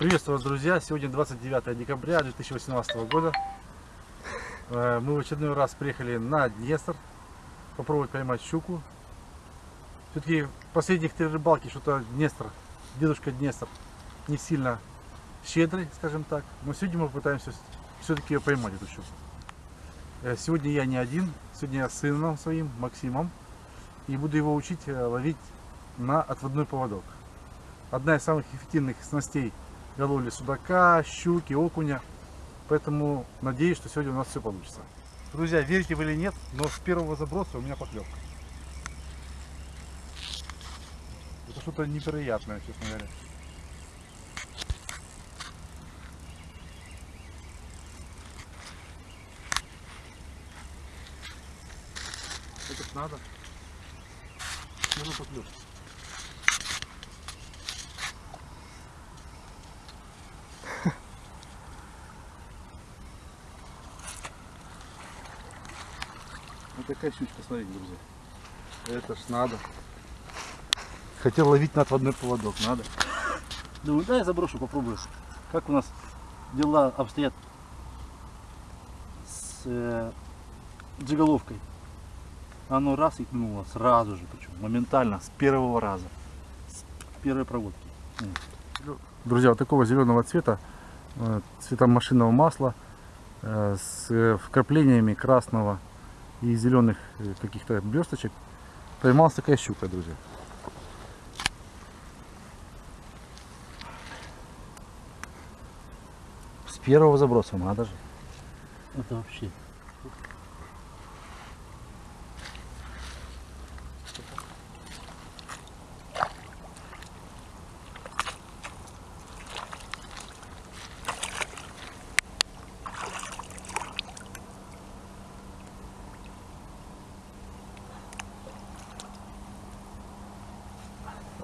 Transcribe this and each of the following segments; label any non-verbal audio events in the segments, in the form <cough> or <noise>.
Приветствую вас, друзья! Сегодня 29 декабря 2018 года. Э, Мы в очередной раз приехали на Днестр попробовать поймать щуку. Все-таки последних три рыбалки что-то Днестр, дедушка Днестр, не сильно щедрый, скажем так. Но сегодня мы пытаемся все-таки ее поймать, эту щуку. Э, Сегодня я не один, сегодня я с сыном своим, Максимом. И буду его учить э, ловить на отводной поводок. Одна из самых эффективных снастей для ловли судака, щуки, окуня. Поэтому надеюсь, что сегодня у нас все получится. Друзья, верите вы или нет, но с первого заброса у меня поклевка. Это что-то невероятное, честно говоря. Это надо. Нужно поклевка. Вот такая щучка, смотрите, друзья. Это ж надо. Хотел ловить на отводной поводок, надо. Думаю, дай я заброшу, попробую. Как у нас дела обстоят с э, джиголовкой. Оно раз и тянуло сразу же, причем моментально, с первого раза, с первой проводки. Друзья, вот такого зеленого цвета, э, цвета машинного масла, э, с вкраплениями красного и зеленых э, каких-то блесточек, поймалась такая щука, друзья. С первого заброса надо же. Это вообще.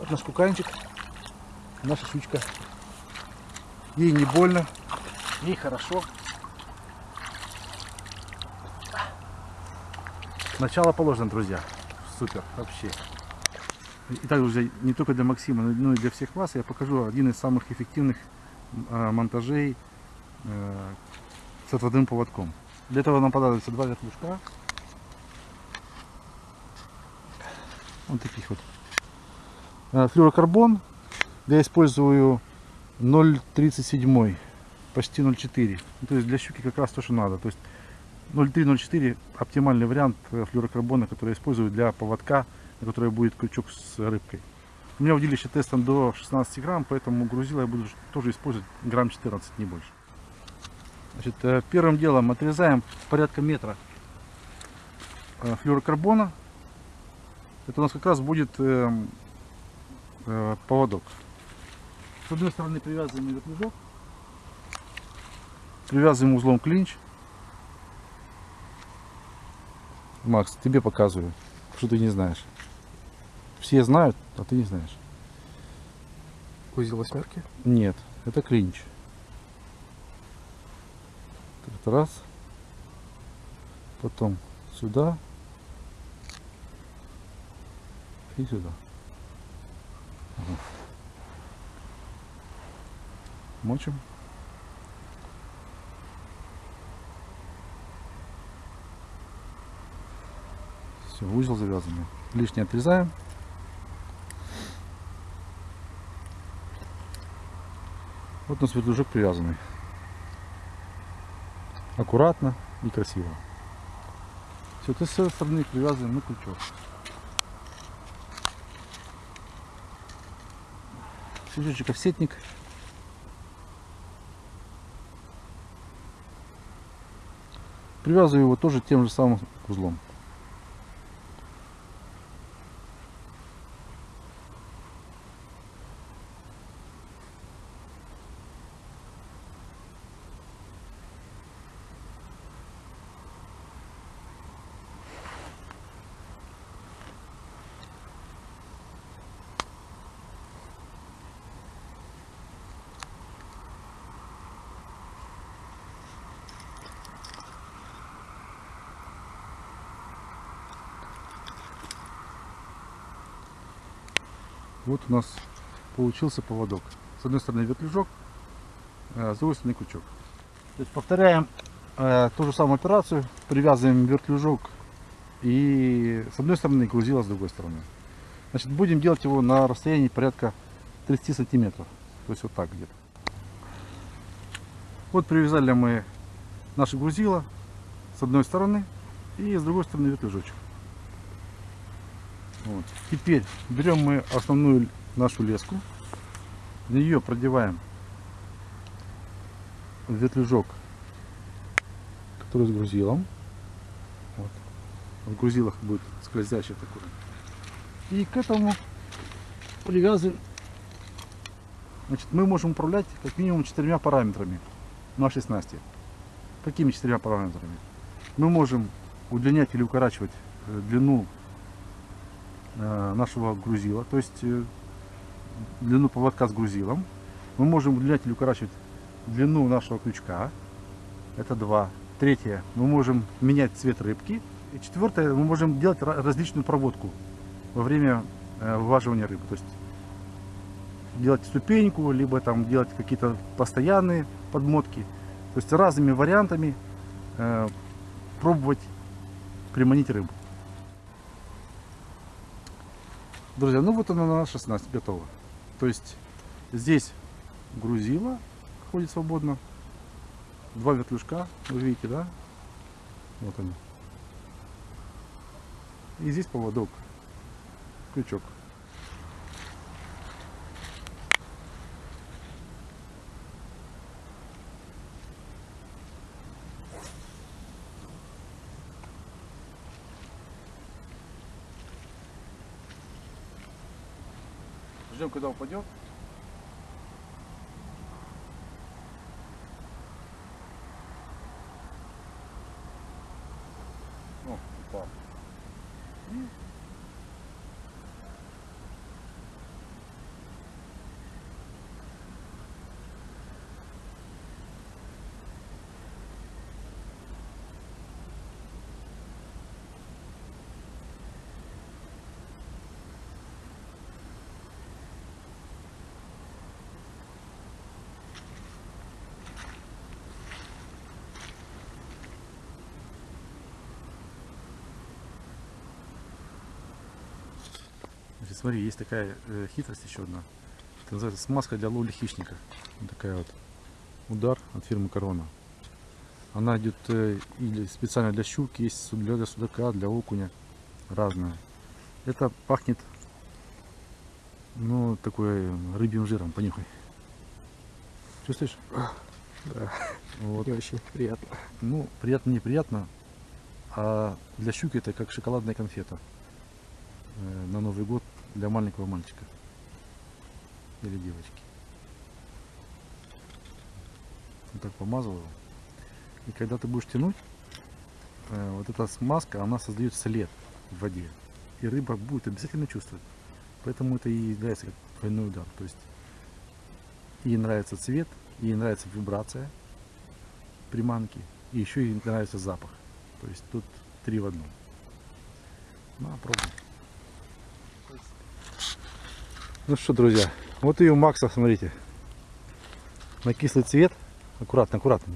Вот наш куканчик, наша щучка. Ей не больно, ей хорошо. Начало положено, друзья. Супер, вообще. Итак, друзья, не только для Максима, но и для всех вас я покажу один из самых эффективных э, монтажей э, с отводным поводком. Для этого нам понадобится два вертлюжка. Вот таких вот. Э, Флюрокарбон. Я использую 0,37, почти 0,4. То есть для щуки как раз то, что надо. То есть 0,3-0,4 оптимальный вариант э, флюрокарбона, который я использую для поводка, на который будет крючок с рыбкой. У меня удилище тестом до 16 грамм, поэтому грузила я буду тоже использовать грамм 14, не больше. Значит, э, первым делом отрезаем порядка метра флюрокарбона. Это у нас как раз будет э, поводок. С одной стороны привязываем вертлюжок, привязываем узлом клинч. Макс, тебе показываю, что ты не знаешь. Все знают, а ты не знаешь. Узел восьмерки? Нет, это клинч. Это раз. Потом сюда. И сюда. Мочим. Все, узел завязанный. Лишнее отрезаем. Вот у нас вертлюжок привязанный. Аккуратно и красиво. Все, то с этой стороны привязываем на крючок. Крючочек офсетник. Привязываю его тоже тем же самым узлом. Вот у нас получился поводок. С одной стороны вертлюжок, э, с другой стороны крючок. То есть повторяем э, ту же самую операцию, привязываем вертлюжок и с одной стороны грузило с другой стороны. Значит, будем делать его на расстоянии порядка 30 сантиметров. То есть вот так где-то. Вот привязали мы наше грузило с одной стороны и с другой стороны вертлюжочек. Вот. Теперь берем мы основную нашу леску, в нее продеваем вертлюжок, который с грузилом. Вот. В грузилах будет скользящий такой. И к этому привязываем. Значит, мы можем управлять как минимум четырьмя параметрами нашей снасти. Какими четырьмя параметрами? Мы можем удлинять или укорачивать э, длину нашего грузила, то есть э, длину поводка с грузилом. Мы можем удлинять или укорачивать длину нашего крючка. Это два. Третье. Мы можем менять цвет рыбки. И четвертое. Мы можем делать ра- различную проводку во время э, вываживания рыбы. То есть делать ступеньку, либо там делать какие-то постоянные подмотки. То есть разными вариантами э, пробовать приманить рыбу. Друзья, ну вот она наша снасть готова. То есть здесь грузило ходит свободно. Два вертлюжка, вы видите, да? Вот они. И здесь поводок, крючок. Ждем, когда упадет. О, упал. И Значит, смотри, есть такая э, хитрость еще одна. Это называется смазка для ловли хищника. Вот такая вот. Удар от фирмы Корона. Она идет э, или специально для щуки, есть для судака, для окуня. Разная. Это пахнет, ну, такой э, рыбьим жиром. Понюхай. Чувствуешь? Да, Вот. не очень приятно. Ну, приятно, неприятно. А для щуки это как шоколадная конфета э, на Новый год для маленького мальчика или девочки. Вот так помазываю. И когда ты будешь тянуть, э, вот эта смазка, она создает след в воде. И рыба будет обязательно чувствовать. Поэтому это и является как двойной удар. То есть ей нравится цвет, ей нравится вибрация приманки, и еще ей нравится запах. То есть тут три в одном. Ну, пробуем. Ну что, друзья, вот и у Макса, смотрите, на кислый цвет. Аккуратно, аккуратно.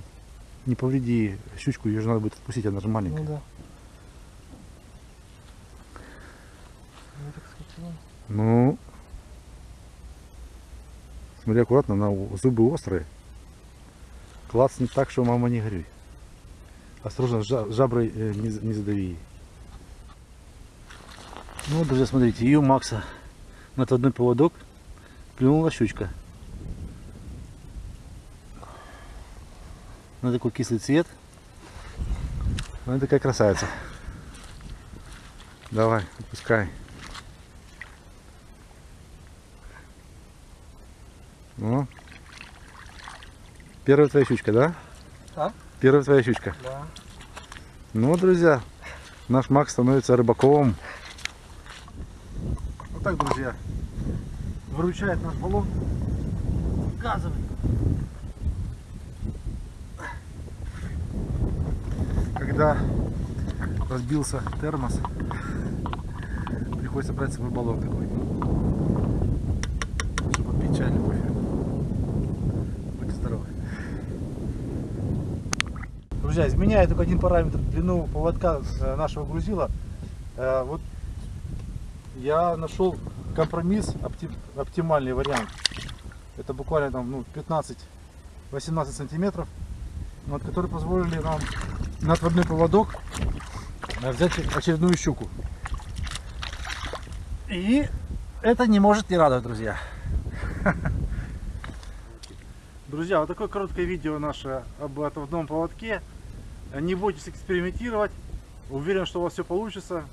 Не повреди щучку, ее же надо будет отпустить, она же маленькая. Ну да. Ну. Ну, смотри аккуратно, она у- зубы острые. Класс не так, что мама не горюй. Осторожно, жа- жаброй э, не, за- не задави. Ну, друзья, смотрите, и у Макса на отводной поводок клюнула щучка. На такой кислый цвет. Она такая красавица. Давай, отпускай. Ну. Первая твоя щучка, да? А? Первая твоя щучка. Да. Ну, друзья, наш Макс становится рыбаком. Вот так, друзья, выручает наш баллон газовый. Когда разбился термос, приходится брать с собой баллон такой, чтобы чайный кофе. Будьте здоровы. Друзья, изменяя только один параметр, длину поводка нашего грузила, э, вот я нашел компромисс, опти- оптимальный вариант. Это буквально там ну, 15-18 сантиметров, вот, которые позволили нам на отводной поводок э, взять очередную щуку. И это не может не радовать, друзья. <laughs> Друзья, вот такое короткое видео наше об отводном поводке. Не бойтесь экспериментировать. Уверен, что у вас все получится.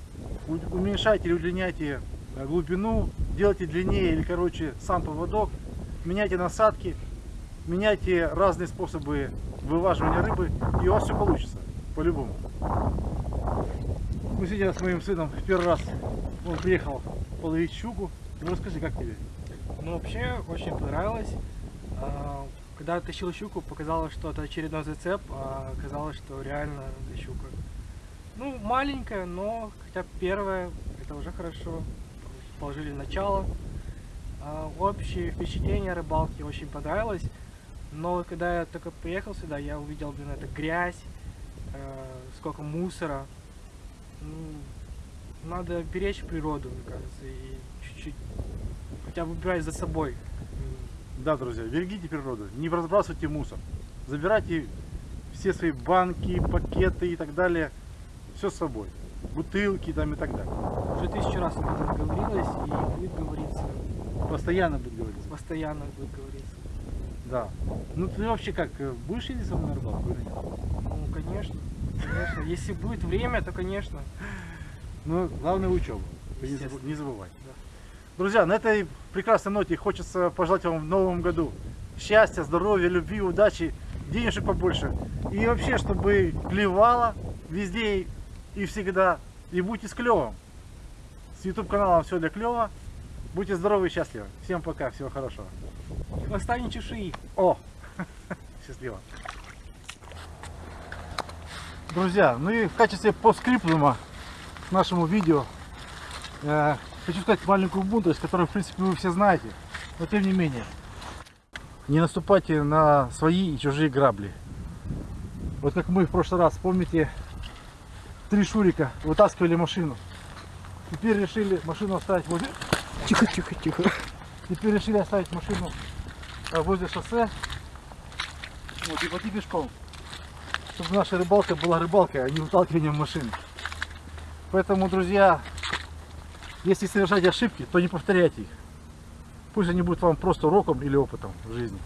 Уменьшайте или удлиняйте э, глубину, делайте длиннее или короче сам поводок, меняйте насадки, меняйте разные способы вываживания рыбы, и у вас все получится, по-любому. Мы сегодня с моим сыном в первый раз, он приехал половить щуку. Ну расскажи, как тебе? Ну, вообще, очень понравилось. А, Когда тащил щуку, показалось, что это очередной зацеп, а оказалось, что реально щука. Ну, маленькая, но хотя первая, это уже хорошо. Положили начало. А, Общее впечатление о рыбалке очень понравилось. Но когда я только приехал сюда, я увидел, блин, это грязь, э, сколько мусора. Ну, надо беречь природу, мне кажется, и чуть-чуть хотя бы убирать за собой. Да, друзья, берегите природу, не разбрасывайте мусор. Забирайте все свои банки, пакеты и так далее. Все с собой. Бутылки там и так далее. Уже тысячу раз об этом говорилось и будет говориться. Постоянно будет говориться. Постоянно будет говориться. Да. Ну ты вообще как, э, будешь ездить со мной на рыбалку или нет? Ну, конечно. Конечно. Если будет время, то конечно. Ну, главное учеба. Не заб- Естественно. Не забывайте. Да. Друзья, на этой прекрасной ноте хочется пожелать вам в новом году счастья, здоровья, любви, удачи, денежек побольше. И вообще, чтобы клевало везде и всегда. И будьте с клевом. С YouTube каналом все для клева. Будьте здоровы и счастливы. Всем пока, всего хорошего. Хвоста не чеши. О! <laughs> Счастливо. Друзья, ну и в качестве постскриптума к нашему видео э, хочу сказать маленькую мудрость, которую, в принципе, вы все знаете. Но тем не менее, не наступайте на свои и чужие грабли. Вот как мы в прошлый раз, помните, три шурика вытаскивали машину. Теперь решили машину оставить возле... Тихо, тихо, тихо. Теперь решили оставить машину э, возле шоссе. Вот, и пойти пешком. Чтобы наша рыбалка была рыбалкой, а не выталкиванием машины. Поэтому, друзья, если совершать ошибки, то не повторяйте их. Пусть они будут вам просто уроком или опытом в жизни.